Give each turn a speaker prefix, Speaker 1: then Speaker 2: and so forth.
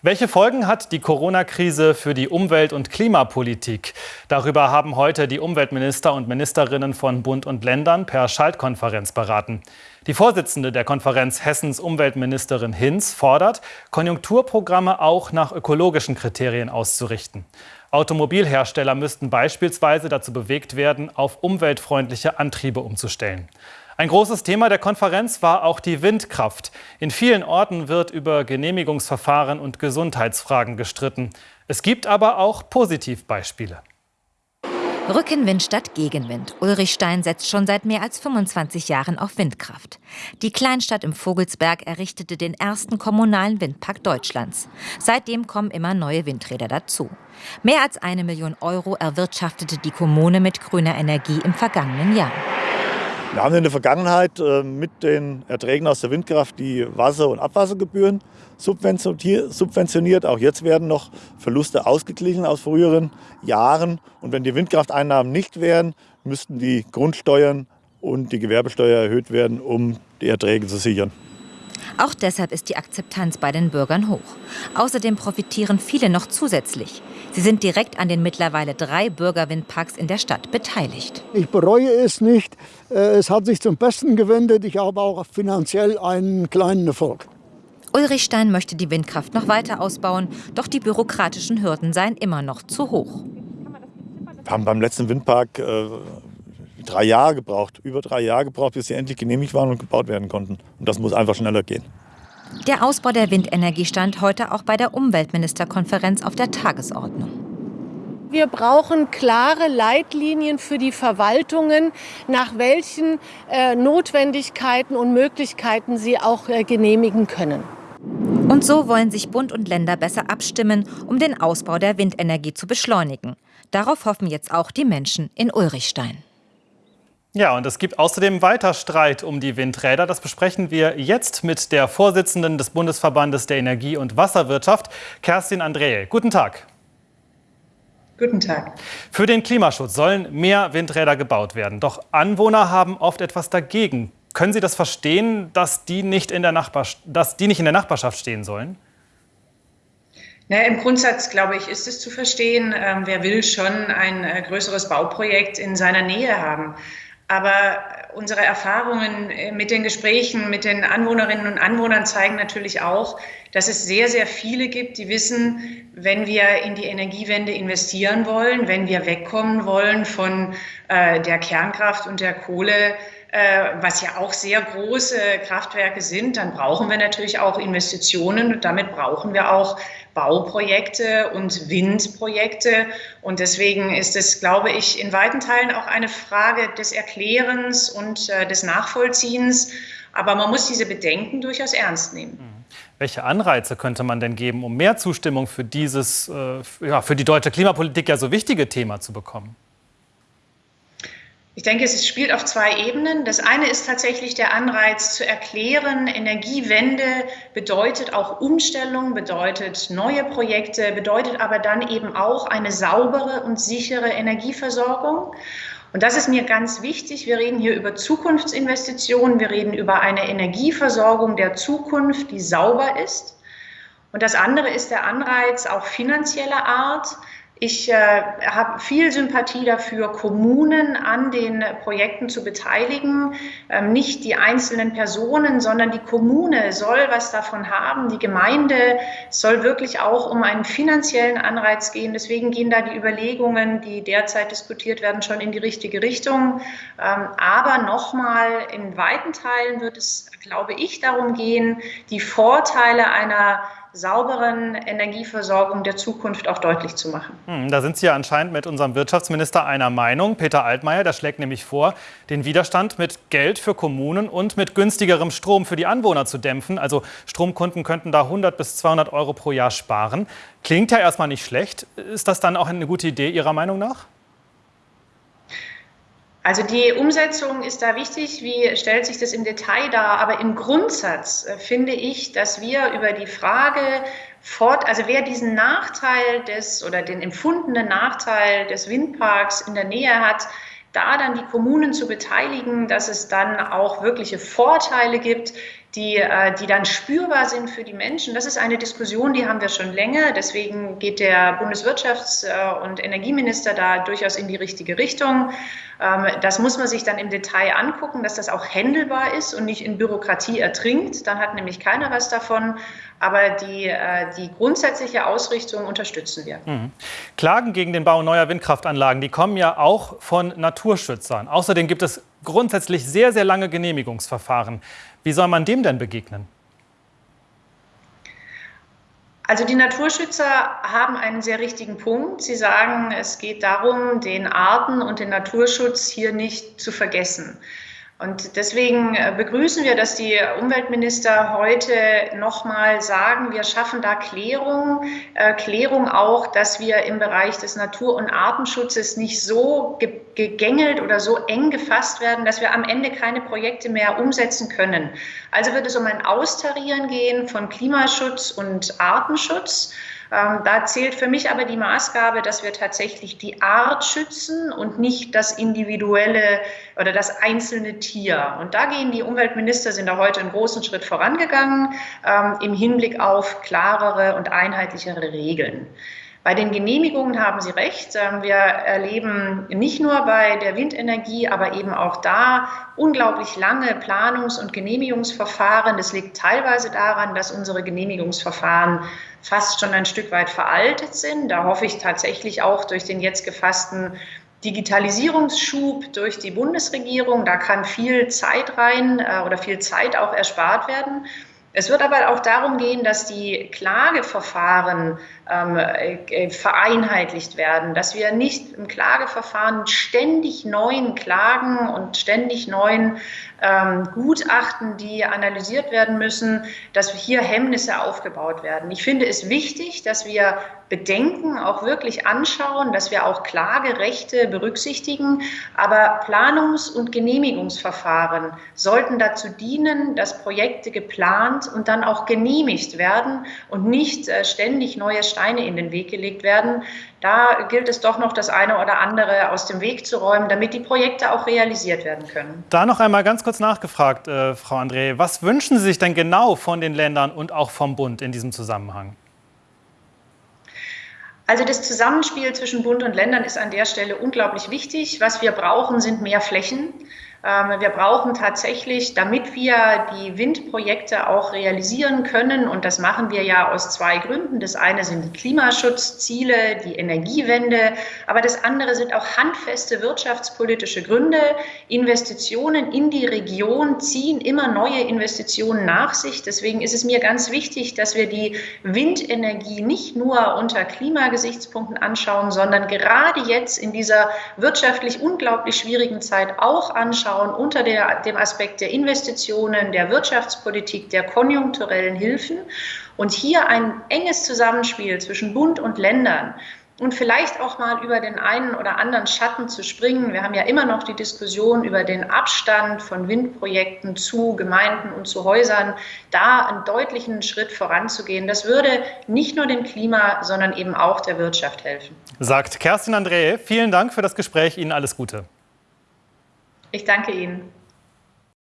Speaker 1: Welche Folgen hat die Corona-Krise für die Umwelt- und Klimapolitik? Darüber haben heute die Umweltminister und Ministerinnen von Bund und Ländern per Schaltkonferenz beraten. Die Vorsitzende der Konferenz Hessens Umweltministerin Hinz fordert, Konjunkturprogramme auch nach ökologischen Kriterien auszurichten. Automobilhersteller müssten beispielsweise dazu bewegt werden, auf umweltfreundliche Antriebe umzustellen. Ein großes Thema der Konferenz war auch die Windkraft. In vielen Orten wird über Genehmigungsverfahren und Gesundheitsfragen gestritten. Es gibt aber auch Positivbeispiele.
Speaker 2: Rückenwind statt Gegenwind. Ulrichstein setzt schon seit mehr als 25 Jahren auf Windkraft. Die Kleinstadt im Vogelsberg errichtete den ersten kommunalen Windpark Deutschlands. Seitdem kommen immer neue Windräder dazu. Mehr als eine Million Euro erwirtschaftete die Kommune mit grüner Energie im vergangenen Jahr.
Speaker 3: Wir haben in der Vergangenheit äh, mit den Erträgen aus der Windkraft die Wasser- und Abwassergebühren subventioniert. Auch jetzt werden noch Verluste ausgeglichen aus früheren Jahren. Und wenn die Windkrafteinnahmen nicht wären, müssten die Grundsteuern und die Gewerbesteuer erhöht werden, um die Erträge zu sichern.
Speaker 2: Auch deshalb ist die Akzeptanz bei den Bürgern hoch. Außerdem profitieren viele noch zusätzlich. Sie sind direkt an den mittlerweile drei Bürgerwindparks in der Stadt beteiligt.
Speaker 4: Ich bereue es nicht. Äh, es hat sich zum Besten gewendet. Ich habe auch finanziell einen kleinen Erfolg.
Speaker 2: Ulrich Stein möchte die Windkraft noch weiter ausbauen, doch die bürokratischen Hürden seien immer noch zu hoch.
Speaker 3: Wir haben beim letzten Windpark äh, drei Jahre gebraucht, über drei Jahre gebraucht, bis sie endlich genehmigt waren und gebaut werden konnten. Und das muss einfach schneller gehen.
Speaker 2: Der Ausbau der Windenergie stand heute auch bei der Umweltministerkonferenz auf der Tagesordnung.
Speaker 5: Wir brauchen klare Leitlinien für die Verwaltungen, nach welchen äh, Notwendigkeiten und Möglichkeiten sie auch äh, genehmigen können.
Speaker 2: Und so wollen sich Bund und Länder besser abstimmen, um den Ausbau der Windenergie zu beschleunigen. Darauf hoffen jetzt auch die Menschen in Ulrichstein.
Speaker 1: Ja, und es gibt außerdem weiter Streit um die Windräder. Das besprechen wir jetzt mit der Vorsitzenden des Bundesverbandes der Energie- und Wasserwirtschaft, Kerstin Andrehe. Guten Tag.
Speaker 6: Guten Tag.
Speaker 1: Für den Klimaschutz sollen mehr Windräder gebaut werden. Doch Anwohner haben oft etwas dagegen. Können Sie das verstehen, dass die nicht in der, Nachbar dass die nicht in der Nachbarschaft stehen sollen?
Speaker 6: Naja, Im Grundsatz, glaube ich, ist es zu verstehen. Ähm, wer will schon ein äh, größeres Bauprojekt in seiner Nähe haben? Aber unsere Erfahrungen äh, mit den Gesprächen mit den Anwohnerinnen und Anwohnern zeigen natürlich auch, dass es sehr, sehr viele gibt, die wissen, wenn wir in die Energiewende investieren wollen, wenn wir wegkommen wollen von äh, der Kernkraft und der Kohle, äh, was ja auch sehr große Kraftwerke sind, dann brauchen wir natürlich auch Investitionen und damit brauchen wir auch Bauprojekte und Windprojekte. Und deswegen ist es, glaube ich, in weiten Teilen auch eine Frage des Erklärens und äh, des Nachvollziehens. Aber man muss diese Bedenken durchaus ernst nehmen. Mhm.
Speaker 1: Welche Anreize könnte man denn geben, um mehr Zustimmung für dieses, äh, für die deutsche Klimapolitik ja so wichtige Thema zu bekommen?
Speaker 6: Ich denke, es spielt auf zwei Ebenen. Das eine ist tatsächlich der Anreiz zu erklären, Energiewende bedeutet auch Umstellung, bedeutet neue Projekte, bedeutet aber dann eben auch eine saubere und sichere Energieversorgung. Und das ist mir ganz wichtig. Wir reden hier über Zukunftsinvestitionen, wir reden über eine Energieversorgung der Zukunft, die sauber ist. Und das andere ist der Anreiz auch finanzieller Art. Ich äh, habe viel Sympathie dafür, Kommunen an den Projekten zu beteiligen. Ähm, nicht die einzelnen Personen, sondern die Kommune soll was davon haben. Die Gemeinde soll wirklich auch um einen finanziellen Anreiz gehen. Deswegen gehen da die Überlegungen, die derzeit diskutiert werden, schon in die richtige Richtung. Ähm, aber nochmal, in weiten Teilen wird es, glaube ich, darum gehen, die Vorteile einer sauberen Energieversorgung der Zukunft auch deutlich zu machen.
Speaker 1: Hm, da sind Sie ja anscheinend mit unserem Wirtschaftsminister einer Meinung. Peter Altmaier, der schlägt nämlich vor, den Widerstand mit Geld für Kommunen und mit günstigerem Strom für die Anwohner zu dämpfen. Also Stromkunden könnten da 100 bis 200 Euro pro Jahr sparen. Klingt ja erstmal nicht schlecht. Ist das dann auch eine gute Idee Ihrer Meinung nach?
Speaker 6: Also die Umsetzung ist da wichtig. Wie stellt sich das im Detail dar? Aber im Grundsatz äh, finde ich, dass wir über die Frage fort, also wer diesen Nachteil des oder den empfundenen Nachteil des Windparks in der Nähe hat, da dann die Kommunen zu beteiligen, dass es dann auch wirkliche Vorteile gibt, die, äh, die dann spürbar sind für die Menschen. Das ist eine Diskussion, die haben wir schon länger. Deswegen geht der Bundeswirtschafts- äh, und Energieminister da durchaus in die richtige Richtung. Ähm, das muss man sich dann im Detail angucken, dass das auch händelbar ist und nicht in Bürokratie ertrinkt. Dann hat nämlich keiner was davon. Aber die, äh, die grundsätzliche Ausrichtung unterstützen wir. Mhm.
Speaker 1: Klagen gegen den Bau neuer Windkraftanlagen, die kommen ja auch von Naturschützern. Außerdem gibt es grundsätzlich sehr, sehr lange Genehmigungsverfahren. Wie soll man dem denn begegnen?
Speaker 6: Also die Naturschützer haben einen sehr richtigen Punkt. Sie sagen, es geht darum, den Arten- und den Naturschutz hier nicht zu vergessen. Und deswegen äh, begrüßen wir, dass die Umweltminister heute nochmal sagen, wir schaffen da Klärung, äh, Klärung auch, dass wir im Bereich des Natur- und Artenschutzes nicht so gegängelt oder so eng gefasst werden, dass wir am Ende keine Projekte mehr umsetzen können. Also wird es um ein Austarieren gehen von Klimaschutz und Artenschutz. Ähm, da zählt für mich aber die Maßgabe, dass wir tatsächlich die Art schützen und nicht das individuelle oder das einzelne Tier. Und da gehen die Umweltminister, sind da heute einen großen Schritt vorangegangen ähm, im Hinblick auf klarere und einheitlichere Regeln. Bei den Genehmigungen haben Sie recht. Ähm, wir erleben nicht nur bei der Windenergie, aber eben auch da unglaublich lange Planungs- und Genehmigungsverfahren. Das liegt teilweise daran, dass unsere Genehmigungsverfahren fast schon ein Stück weit veraltet sind. Da hoffe ich tatsächlich auch durch den jetzt gefassten Digitalisierungsschub durch die Bundesregierung. Da kann viel Zeit rein äh, oder viel Zeit auch erspart werden. Es wird aber auch darum gehen, dass die Klageverfahren ähm, äh, vereinheitlicht werden, dass wir nicht im Klageverfahren ständig neuen Klagen und ständig neuen ähm, Gutachten, die analysiert werden müssen, dass hier Hemmnisse aufgebaut werden. Ich finde es wichtig, dass wir Bedenken auch wirklich anschauen, dass wir auch Klagerechte berücksichtigen. Aber Planungs- und Genehmigungsverfahren sollten dazu dienen, dass Projekte geplant und dann auch genehmigt werden und nicht äh, ständig neue Steine in den Weg gelegt werden. Da gilt es doch noch, das eine oder andere aus dem Weg zu räumen, damit die Projekte auch realisiert werden können.
Speaker 1: Da noch einmal ganz kurz nachgefragt, äh, Frau André. Was wünschen Sie sich denn genau von den Ländern und auch vom Bund in diesem Zusammenhang?
Speaker 6: Also das Zusammenspiel zwischen Bund und Ländern ist an der Stelle unglaublich wichtig. Was wir brauchen, sind mehr Flächen. Ähm, wir brauchen tatsächlich, damit wir die Windprojekte auch realisieren können, und das machen wir ja aus zwei Gründen. Das eine sind die Klimaschutzziele, die Energiewende, aber das andere sind auch handfeste wirtschaftspolitische Gründe. Investitionen in die Region ziehen immer neue Investitionen nach sich. Deswegen ist es mir ganz wichtig, dass wir die Windenergie nicht nur unter Klimagesichtspunkten anschauen, sondern gerade jetzt in dieser wirtschaftlich unglaublich schwierigen Zeit auch anschauen, anschauen unter der, dem Aspekt der Investitionen, der Wirtschaftspolitik, der konjunkturellen Hilfen und hier ein enges Zusammenspiel zwischen Bund und Ländern und vielleicht auch mal über den einen oder anderen Schatten zu springen. Wir haben ja immer noch die Diskussion über den Abstand von Windprojekten zu Gemeinden und zu Häusern, da einen deutlichen Schritt voranzugehen. Das würde nicht nur dem Klima, sondern eben auch der Wirtschaft helfen.
Speaker 1: Sagt Kerstin André. Vielen Dank für das Gespräch. Ihnen alles Gute.
Speaker 6: Ich danke Ihnen.